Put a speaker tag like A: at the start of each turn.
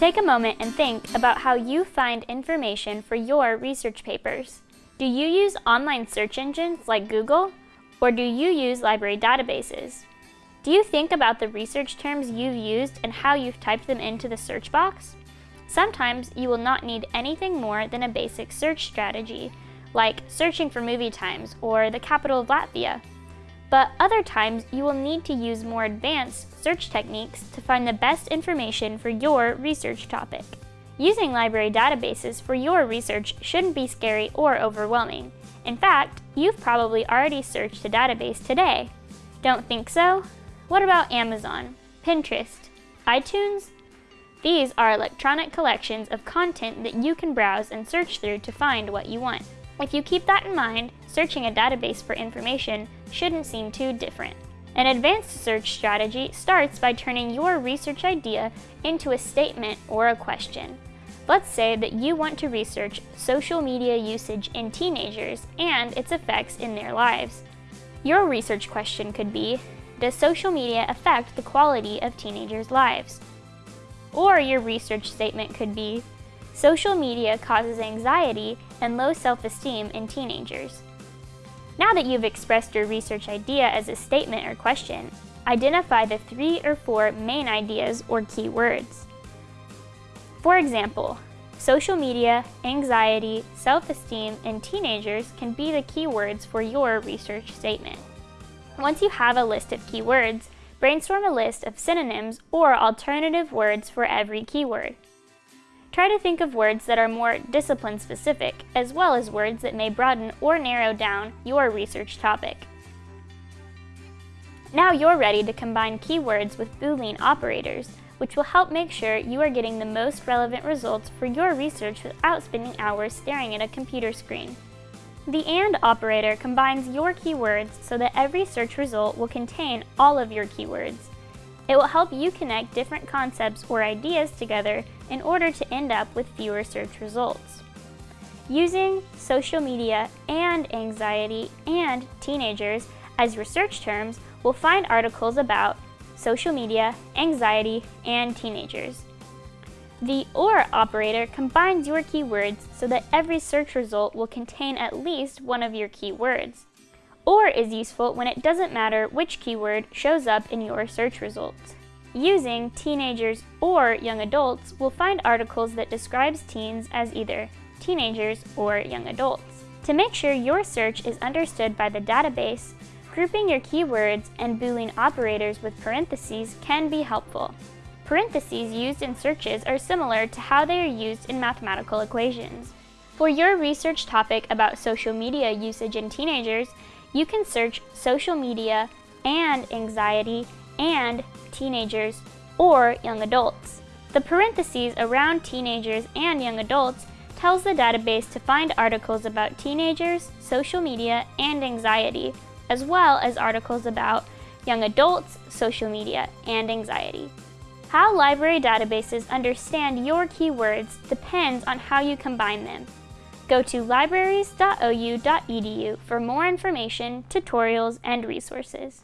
A: Take a moment and think about how you find information for your research papers. Do you use online search engines like Google, or do you use library databases? Do you think about the research terms you've used and how you've typed them into the search box? Sometimes you will not need anything more than a basic search strategy, like searching for movie times or the capital of Latvia. But other times you will need to use more advanced search techniques to find the best information for your research topic. Using library databases for your research shouldn't be scary or overwhelming. In fact, you've probably already searched a database today. Don't think so? What about Amazon, Pinterest, iTunes? These are electronic collections of content that you can browse and search through to find what you want. If you keep that in mind, searching a database for information shouldn't seem too different. An advanced search strategy starts by turning your research idea into a statement or a question. Let's say that you want to research social media usage in teenagers and its effects in their lives. Your research question could be, does social media affect the quality of teenagers' lives? Or your research statement could be, social media causes anxiety and low self-esteem in teenagers. Now that you've expressed your research idea as a statement or question, identify the three or four main ideas or keywords. For example, social media, anxiety, self-esteem, and teenagers can be the keywords for your research statement. Once you have a list of keywords, brainstorm a list of synonyms or alternative words for every keyword. Try to think of words that are more discipline-specific, as well as words that may broaden or narrow down your research topic. Now you're ready to combine keywords with Boolean operators, which will help make sure you are getting the most relevant results for your research without spending hours staring at a computer screen. The AND operator combines your keywords so that every search result will contain all of your keywords. It will help you connect different concepts or ideas together in order to end up with fewer search results. Using social media and anxiety and teenagers as research search terms will find articles about social media, anxiety, and teenagers. The OR operator combines your keywords so that every search result will contain at least one of your keywords. OR is useful when it doesn't matter which keyword shows up in your search results. Using teenagers or young adults will find articles that describes teens as either teenagers or young adults. To make sure your search is understood by the database, grouping your keywords and Boolean operators with parentheses can be helpful. Parentheses used in searches are similar to how they are used in mathematical equations. For your research topic about social media usage in teenagers, you can search social media and anxiety and teenagers, or young adults. The parentheses around teenagers and young adults tells the database to find articles about teenagers, social media, and anxiety, as well as articles about young adults, social media, and anxiety. How library databases understand your keywords depends on how you combine them. Go to libraries.ou.edu for more information, tutorials, and resources.